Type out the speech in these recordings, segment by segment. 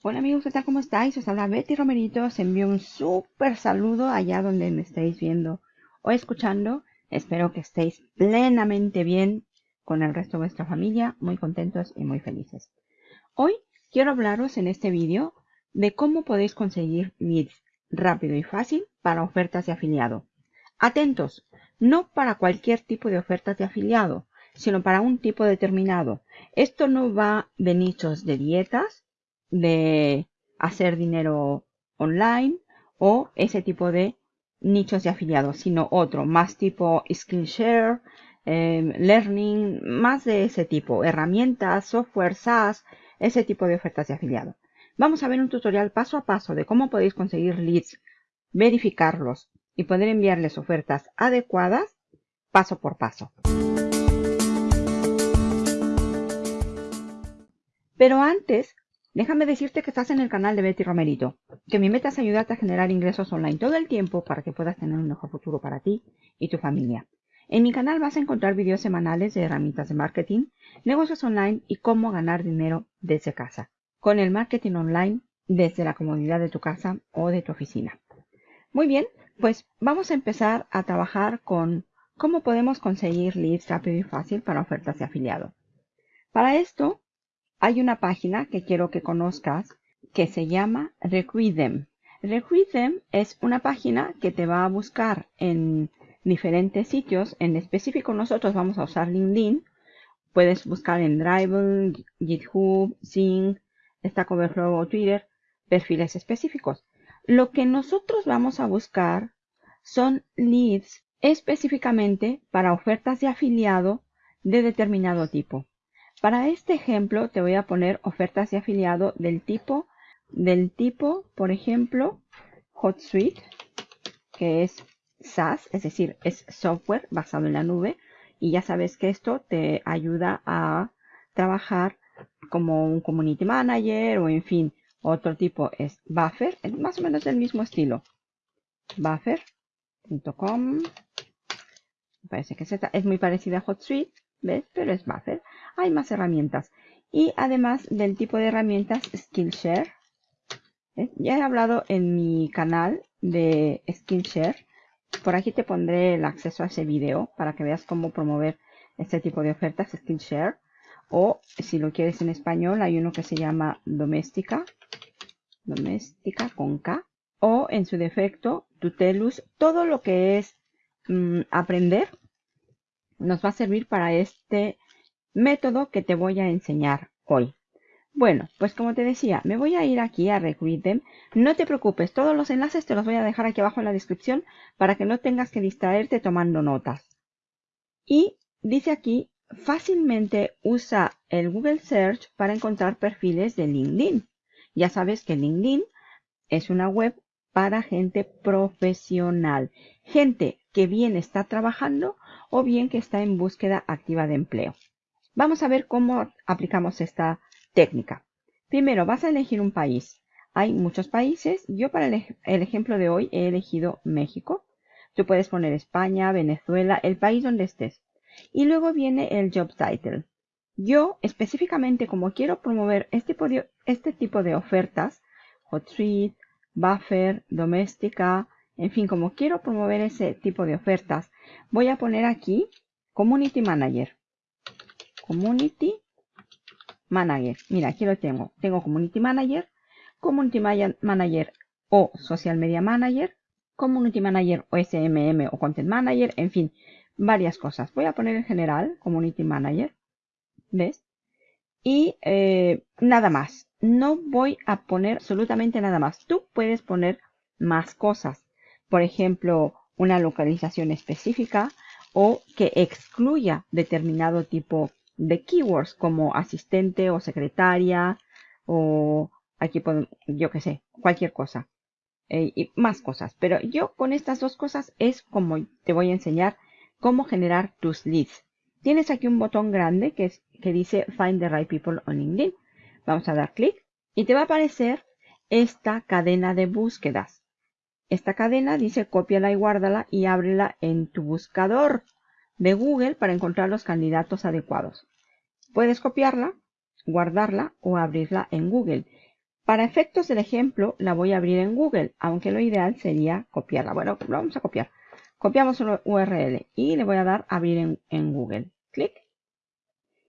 Hola amigos, ¿qué tal? ¿Cómo estáis? Os habla Betty Romerito. Os envío un súper saludo allá donde me estéis viendo o escuchando. Espero que estéis plenamente bien con el resto de vuestra familia, muy contentos y muy felices. Hoy quiero hablaros en este vídeo de cómo podéis conseguir leads rápido y fácil para ofertas de afiliado. Atentos, no para cualquier tipo de ofertas de afiliado, sino para un tipo determinado. Esto no va de nichos de dietas, de hacer dinero online o ese tipo de nichos de afiliados, sino otro, más tipo Skillshare, em, Learning, más de ese tipo, herramientas, software, SaaS, ese tipo de ofertas de afiliado. Vamos a ver un tutorial paso a paso de cómo podéis conseguir leads, verificarlos y poder enviarles ofertas adecuadas paso por paso. Pero antes, Déjame decirte que estás en el canal de Betty Romerito, que mi meta es ayudarte a generar ingresos online todo el tiempo para que puedas tener un mejor futuro para ti y tu familia. En mi canal vas a encontrar videos semanales de herramientas de marketing, negocios online y cómo ganar dinero desde casa, con el marketing online desde la comodidad de tu casa o de tu oficina. Muy bien, pues vamos a empezar a trabajar con cómo podemos conseguir leads rápido y fácil para ofertas de afiliado. Para esto hay una página que quiero que conozcas que se llama Recruit Them. es una página que te va a buscar en diferentes sitios. En específico nosotros vamos a usar LinkedIn. Puedes buscar en Drive, GitHub, Sync, Stack Overflow o Twitter perfiles específicos. Lo que nosotros vamos a buscar son leads específicamente para ofertas de afiliado de determinado tipo. Para este ejemplo te voy a poner ofertas de afiliado del tipo, del tipo, por ejemplo, HotSuite, que es SaaS, es decir, es software basado en la nube. Y ya sabes que esto te ayuda a trabajar como un community manager o en fin, otro tipo es Buffer, es más o menos del mismo estilo. Buffer.com. Parece que es muy parecida a HotSuite. ¿Ves? Pero es Buffer. Hay más herramientas. Y además del tipo de herramientas Skillshare. Ya he hablado en mi canal de Skillshare. Por aquí te pondré el acceso a ese video para que veas cómo promover este tipo de ofertas Skillshare. O si lo quieres en español, hay uno que se llama Doméstica. Doméstica con K. O en su defecto, Tutelus. Todo lo que es mm, aprender nos va a servir para este método que te voy a enseñar hoy. Bueno, pues como te decía, me voy a ir aquí a Recruit No te preocupes, todos los enlaces te los voy a dejar aquí abajo en la descripción para que no tengas que distraerte tomando notas. Y dice aquí, fácilmente usa el Google Search para encontrar perfiles de LinkedIn. Ya sabes que LinkedIn es una web para gente profesional, gente que bien está trabajando o bien que está en búsqueda activa de empleo. Vamos a ver cómo aplicamos esta técnica. Primero, vas a elegir un país. Hay muchos países. Yo para el, ejemplo de hoy he elegido México. Tú puedes poner España, Venezuela, el país donde estés. Y luego viene el job title. Yo específicamente como quiero promover este tipo de, este tipo de ofertas, HotSuite, Buffer, Doméstica, en fin, como quiero promover ese tipo de ofertas, voy a poner aquí Community Manager. Community Manager. Mira, aquí lo tengo. Tengo Community Manager, Community Manager o Social Media Manager, Community Manager o SMM o Content Manager, en fin, varias cosas. Voy a poner en general Community Manager. ¿Ves? Y eh, nada más. No voy a poner absolutamente nada más. Tú puedes poner más cosas por ejemplo, una localización específica o que excluya determinado tipo de keywords como asistente o secretaria o aquí yo que sé, cualquier cosa eh, y más cosas. Pero yo con estas dos cosas es como te voy a enseñar cómo generar tus leads. Tienes aquí un botón grande que, es, que dice Find the Right People on LinkedIn. Vamos a dar clic y te va a aparecer esta cadena de búsquedas. Esta cadena dice cópiala y guárdala y ábrela en tu buscador de Google para encontrar los candidatos adecuados. Puedes copiarla, guardarla o abrirla en Google. Para efectos del ejemplo, la voy a abrir en Google, aunque lo ideal sería copiarla. Bueno, lo vamos a copiar. Copiamos una URL y le voy a dar abrir en, Google. Clic.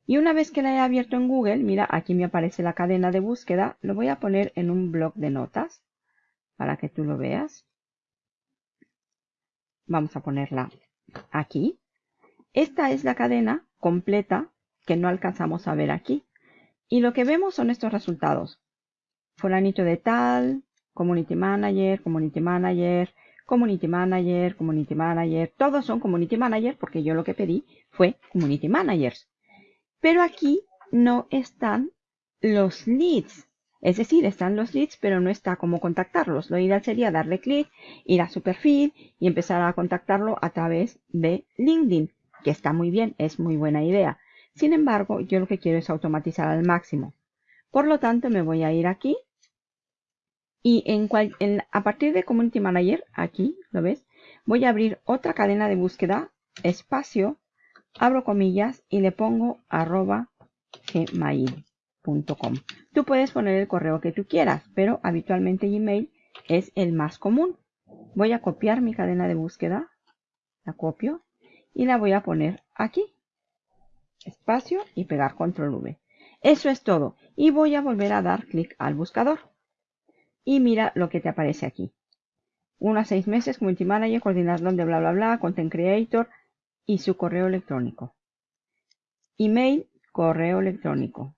Y una vez que la he abierto en Google, mira, aquí me aparece la cadena de búsqueda. Lo voy a poner en un blog de notas para que tú lo veas. Vamos a ponerla aquí. Esta es la cadena completa que no alcanzamos a ver aquí. Y lo que vemos son estos resultados. Fulanito de tal, Community Manager, Community Manager, Community Manager, Community Manager. Todos son Community Manager porque yo lo que pedí fue Community Managers. Pero aquí no están los leads. Es decir, están los leads, pero no está cómo contactarlos. Lo ideal sería darle clic, ir a su perfil y empezar a contactarlo a través de LinkedIn, que está muy bien, es muy buena idea. Sin embargo, yo lo que quiero es automatizar al máximo. Por lo tanto, me voy a ir aquí y en cual, a partir de Community Manager, aquí, ¿lo ves? Voy a abrir otra cadena de búsqueda, espacio, abro comillas y le pongo arroba gmail.com. Tú puedes poner el correo que tú quieras, pero habitualmente Gmail es el más común. Voy a copiar mi cadena de búsqueda, la copio y la voy a poner aquí. Espacio y pegar control V. Eso es todo. Y voy a volver a dar clic al buscador. Y mira lo que te aparece aquí. Uno a seis meses, Community Manager, coordinador de bla bla bla, Content Creator y su correo electrónico. Email, correo electrónico.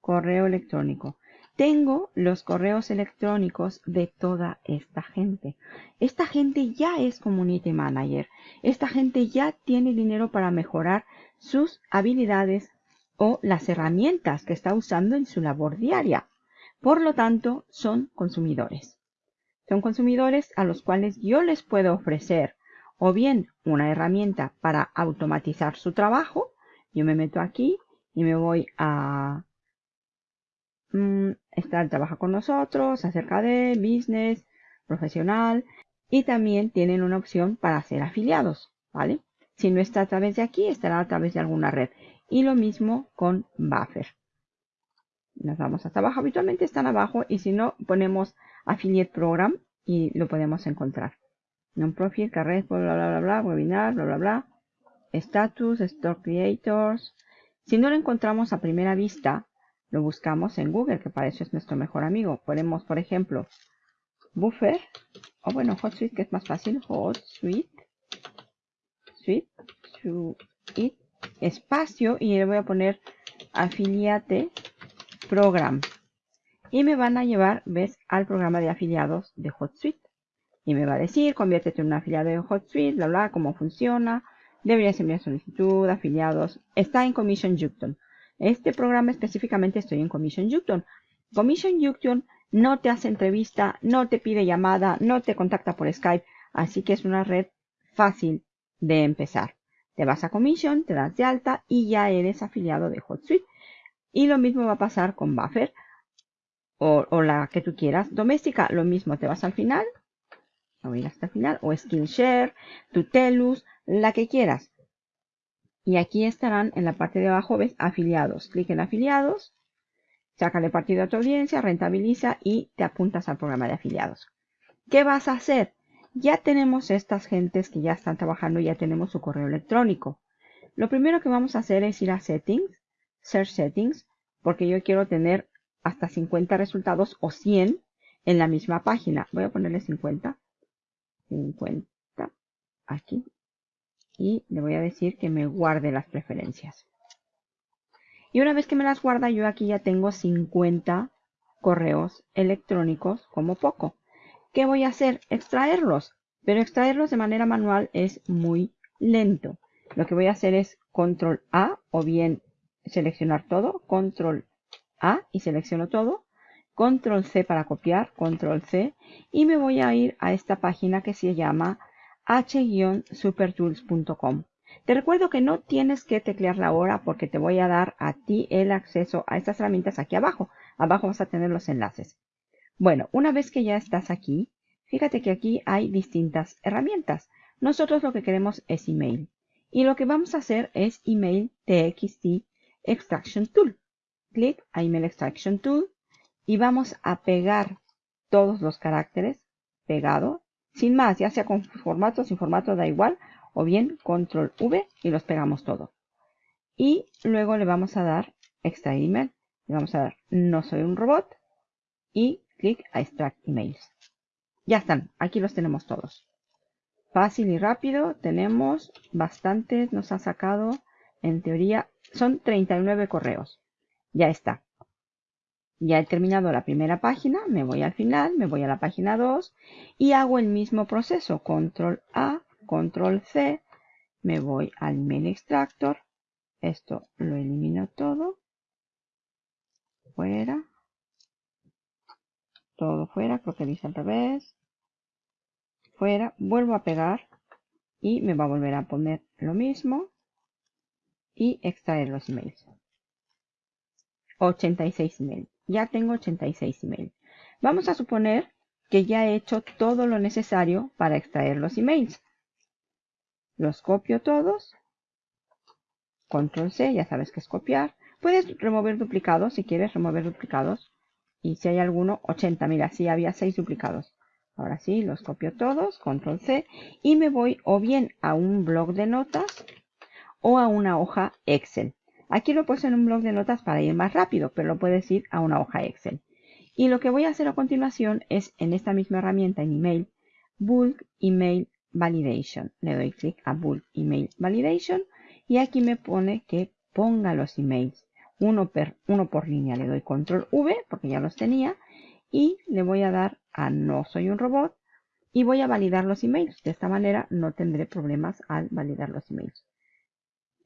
Correo electrónico. Tengo los correos electrónicos de toda esta gente. Esta gente ya es Community Manager. Esta gente ya tiene dinero para mejorar sus habilidades o las herramientas que está usando en su labor diaria. Por lo tanto, son consumidores. Son consumidores a los cuales yo les puedo ofrecer o bien una herramienta para automatizar su trabajo. Yo me meto aquí y me voy a mm, estar trabaja con nosotros acerca de business, profesional y también tienen una opción para ser afiliados, ¿vale? Si no está a través de aquí, estará a través de alguna red. Y lo mismo con Buffer nos vamos hasta abajo. Habitualmente están abajo y si no, ponemos Affiliate Program y lo podemos encontrar. Non-profit, carrera, bla, bla, bla, bla, webinar, bla, bla, bla. Status, Store Creators. Si no lo encontramos a primera vista, lo buscamos en Google, que para eso es nuestro mejor amigo. Ponemos, por ejemplo, Buffer, o bueno, HotSuite, que es más fácil, HotSuite, Suite, Suite, espacio, y le voy a poner Affiliate Program. Y me van a llevar, ves, al programa de afiliados de HotSuite. Y me va a decir, conviértete en un afiliado de HotSuite, bla, bla, cómo funciona. Deberías enviar solicitud, afiliados. Está en Commission Junction. Este programa específicamente estoy en Commission Junction. Commission Junction no te hace entrevista, no te pide llamada, no te contacta por Skype. Así que es una red fácil de empezar. Te vas a Commission, te das de alta y ya eres afiliado de HotSuite. Y lo mismo va a pasar con Buffer o, la que tú quieras. Doméstica, lo mismo, te vas al final, o ir hasta el final, o Skillshare, Tutelus, la que quieras. Y aquí estarán en la parte de abajo, ves, afiliados. Clic en afiliados, sácale partido a tu audiencia, rentabiliza y te apuntas al programa de afiliados. ¿Qué vas a hacer? Ya tenemos estas gentes que ya están trabajando, ya tenemos su correo electrónico. Lo primero que vamos a hacer es ir a Settings, Search Settings, porque yo quiero tener hasta 50 resultados o 100 en la misma página. Voy a ponerle 50. 50 aquí. Y le voy a decir que me guarde las preferencias. Y una vez que me las guarda, yo aquí ya tengo 50 correos electrónicos como poco. ¿Qué voy a hacer? Extraerlos. Pero extraerlos de manera manual es muy lento. Lo que voy a hacer es control A o bien seleccionar todo, control A y selecciono todo, control C para copiar, control C y me voy a ir a esta página que se llama h-supertools.com. Te recuerdo que no tienes que teclearla ahora porque te voy a dar a ti el acceso a estas herramientas aquí abajo. Abajo vas a tener los enlaces. Bueno, una vez que ya estás aquí, fíjate que aquí hay distintas herramientas. Nosotros lo que queremos es email. Y lo que vamos a hacer es email txt Extraction Tool. Clic a Email Extraction Tool y vamos a pegar todos los caracteres pegado, sin más, ya sea con formato sin formato, da igual, o bien control V y los pegamos todos. Y luego le vamos a dar extraer email. Le vamos a dar no soy un robot y clic a extract emails. Ya están, aquí los tenemos todos. Fácil y rápido, tenemos bastantes, nos ha sacado, en teoría, son 39 correos. Ya está. Ya he terminado la primera página, me voy al final, me voy a la página 2 y hago el mismo proceso. Control A, Control C, me voy al email extractor. Esto lo elimino todo. Fuera. Todo fuera, creo que dice al revés. Fuera, vuelvo a pegar y me va a volver a poner lo mismo y extraer los emails. 86 emails ya tengo 86 emails. Vamos a suponer que ya he hecho todo lo necesario para extraer los emails. Los copio todos. Control C, ya sabes que es copiar. Puedes remover duplicados si quieres remover duplicados. Y si hay alguno, 80. Mira, sí había 6 duplicados. Ahora sí, los copio todos, control C. Y me voy o bien a un blog de notas o a una hoja Excel. Aquí lo puesto en un blog de notas para ir más rápido, pero lo puedes ir a una hoja Excel. Y lo que voy a hacer a continuación es en esta misma herramienta en email, Bulk Email Validation. Le doy clic a Bulk Email Validation y aquí me pone que ponga los emails uno, uno por línea. Le doy control V porque ya los tenía y le voy a dar a no soy un robot y voy a validar los emails. De esta manera no tendré problemas al validar los emails.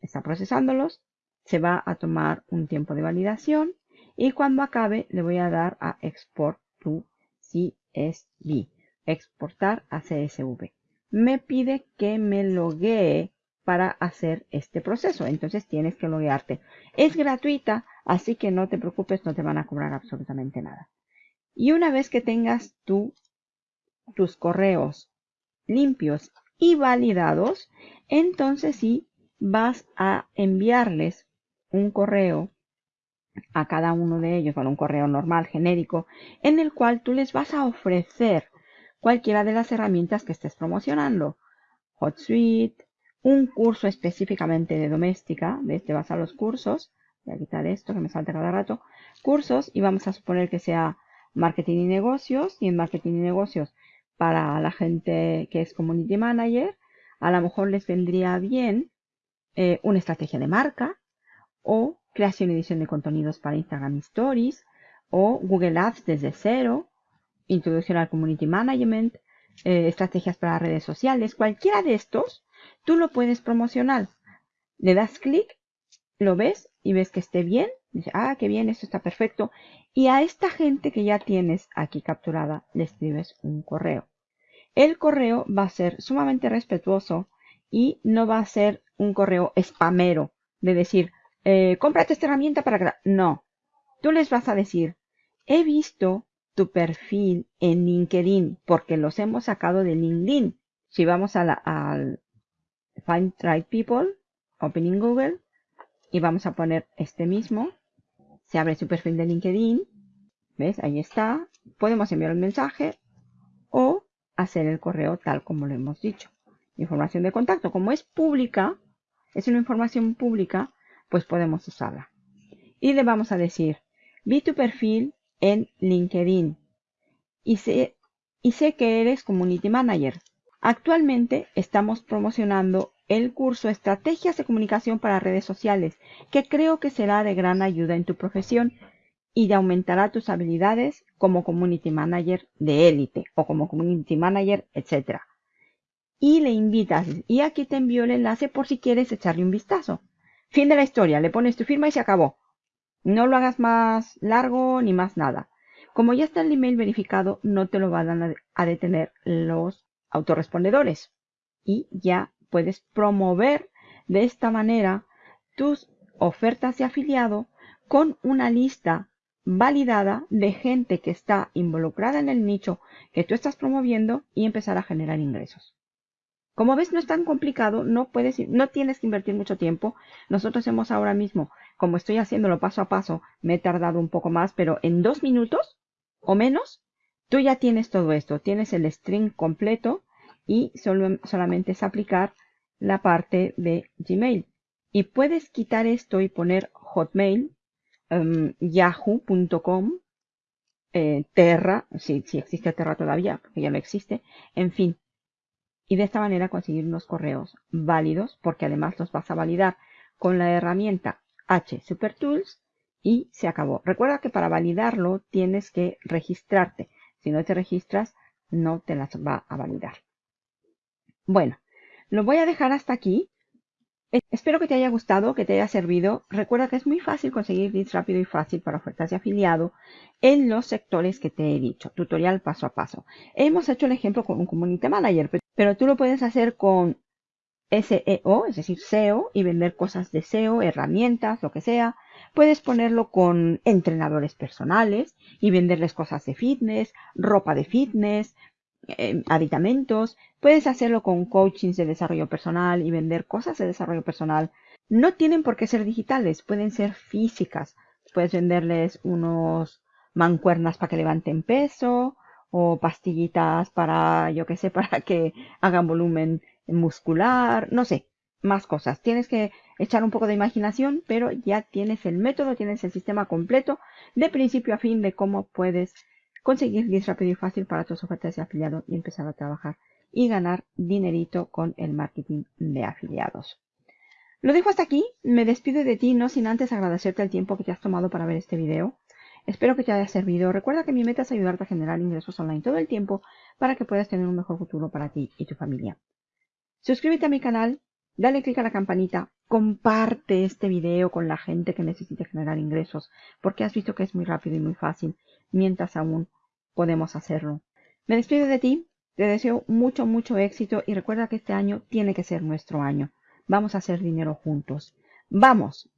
Está procesándolos se va a tomar un tiempo de validación y cuando acabe le voy a dar a Export to CSV, exportar a CSV. Me pide que me loguee para hacer este proceso, entonces tienes que loguearte. Es gratuita, así que no te preocupes, no te van a cobrar absolutamente nada. Y una vez que tengas tú tus correos limpios y validados, entonces sí vas a enviarles un correo a cada uno de ellos, bueno, un correo normal, genérico, en el cual tú les vas a ofrecer cualquiera de las herramientas que estés promocionando. HotSuite, un curso específicamente de doméstica, ¿ves? Te vas a los cursos, voy a quitar esto que me salta cada rato, cursos y vamos a suponer que sea marketing y negocios y en marketing y negocios para la gente que es community manager, a lo mejor les vendría bien eh, una estrategia de marca, o creación y edición de contenidos para Instagram Stories o Google Ads desde cero, introducción al Community Management, eh, estrategias para redes sociales, cualquiera de estos, tú lo puedes promocionar. Le das clic, lo ves y ves que esté bien. Dice, ah, qué bien, esto está perfecto. Y a esta gente que ya tienes aquí capturada, le escribes un correo. El correo va a ser sumamente respetuoso y no va a ser un correo spamero de decir, eh, cómprate esta herramienta para... No, tú les vas a decir, he visto tu perfil en LinkedIn porque los hemos sacado de LinkedIn. Si vamos a la, al Find Right People, Opening Google, y vamos a poner este mismo, se abre su perfil de LinkedIn, ¿ves? Ahí está. Podemos enviar un mensaje o hacer el correo tal como lo hemos dicho. Información de contacto, como es pública, es una información pública, pues podemos usarla. Y le vamos a decir, vi tu perfil en LinkedIn y sé, y sé que eres Community Manager. Actualmente estamos promocionando el curso Estrategias de Comunicación para Redes Sociales, que creo que será de gran ayuda en tu profesión y de aumentará tus habilidades como Community Manager de élite o como Community Manager, etc. Y le invitas, y aquí te envío el enlace por si quieres echarle un vistazo. Fin de la historia, le pones tu firma y se acabó. No lo hagas más largo ni más nada. Como ya está el email verificado, no te lo van a detener los autorrespondedores. Y ya puedes promover de esta manera tus ofertas de afiliado con una lista validada de gente que está involucrada en el nicho que tú estás promoviendo y empezar a generar ingresos. Como ves, no es tan complicado, no puedes, no tienes que invertir mucho tiempo. Nosotros hemos ahora mismo como estoy haciéndolo paso a paso, me he tardado un poco más, pero en dos minutos o menos, tú ya tienes todo esto. Tienes el string completo y solo, solamente es aplicar la parte de Gmail. Y puedes quitar esto y poner Hotmail, em, yahoo.com, eh, Terra, si, si existe Terra todavía, porque ya no existe, en fin. Y de esta manera conseguir unos correos válidos, porque además los vas a validar con la herramienta H Super Tools y se acabó. Recuerda que para validarlo tienes que registrarte. Si no te registras, no te las va a validar. Bueno, lo voy a dejar hasta aquí. Espero que te haya gustado, que te haya servido. Recuerda que es muy fácil conseguir leads rápido y fácil para ofertas de afiliado en los sectores que te he dicho. Tutorial paso a paso. Hemos hecho el ejemplo con un Community Manager, pero tú lo puedes hacer con SEO, es decir, SEO, y vender cosas de SEO, herramientas, lo que sea. Puedes ponerlo con entrenadores personales y venderles cosas de fitness, ropa de fitness, eh, aditamentos. Puedes hacerlo con coachings de desarrollo personal y vender cosas de desarrollo personal. No tienen por qué ser digitales, pueden ser físicas. Puedes venderles unos mancuernas para que levanten peso o pastillitas para, yo que sé, para que hagan volumen muscular, no sé, más cosas. Tienes que echar un poco de imaginación, pero ya tienes el método, tienes el sistema completo de principio a fin de cómo puedes conseguir leads rápido y fácil para tus ofertas de afiliado y empezar a trabajar y ganar dinerito con el marketing de afiliados. Lo dejo hasta aquí, me despido de ti no sin antes agradecerte el tiempo que te has tomado para ver este video. Espero que te haya servido. Recuerda que mi meta es ayudarte a generar ingresos online todo el tiempo para que puedas tener un mejor futuro para ti y tu familia. Suscríbete a mi canal, dale click a la campanita, comparte este video con la gente que necesite generar ingresos, porque has visto que es muy rápido y muy fácil, mientras aún podemos hacerlo. Me despido de ti, te deseo mucho, mucho éxito y recuerda que este año tiene que ser nuestro año. Vamos a hacer dinero juntos. Vamos,